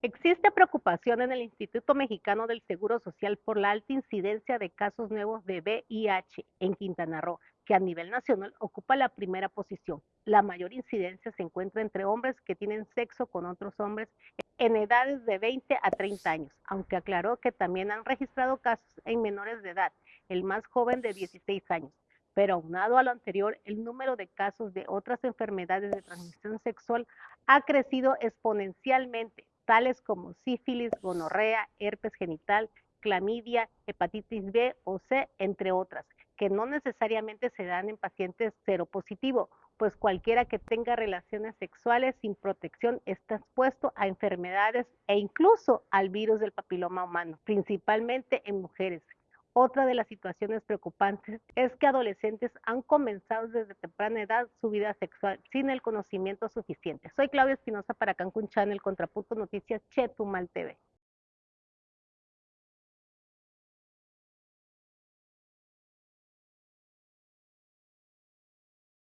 Existe preocupación en el Instituto Mexicano del Seguro Social por la alta incidencia de casos nuevos de VIH en Quintana Roo, que a nivel nacional ocupa la primera posición. La mayor incidencia se encuentra entre hombres que tienen sexo con otros hombres en edades de 20 a 30 años, aunque aclaró que también han registrado casos en menores de edad, el más joven de 16 años. Pero aunado a lo anterior, el número de casos de otras enfermedades de transmisión sexual ha crecido exponencialmente, tales como sífilis, gonorrea, herpes genital, clamidia, hepatitis B o C, entre otras, que no necesariamente se dan en pacientes seropositivos, pues cualquiera que tenga relaciones sexuales sin protección está expuesto a enfermedades e incluso al virus del papiloma humano, principalmente en mujeres. Otra de las situaciones preocupantes es que adolescentes han comenzado desde temprana edad su vida sexual sin el conocimiento suficiente. Soy Claudia Espinosa para Cancún Channel, Contrapunto Noticias, Chetumal TV.